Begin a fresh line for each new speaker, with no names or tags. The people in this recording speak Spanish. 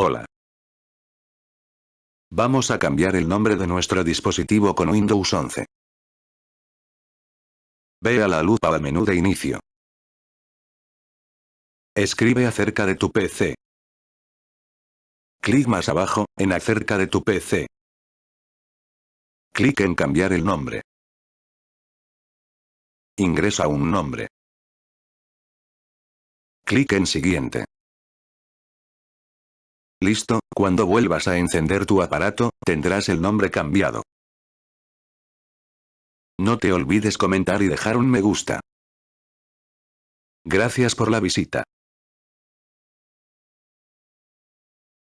Hola. Vamos a cambiar el nombre de nuestro dispositivo con Windows 11. Ve a la lupa al menú de inicio. Escribe acerca de tu PC. Clic más abajo, en acerca de tu PC. Clic en cambiar el nombre. Ingresa un nombre. Clic en siguiente. Listo, cuando vuelvas a encender tu aparato, tendrás el nombre cambiado. No te olvides comentar y dejar un me gusta. Gracias por la visita.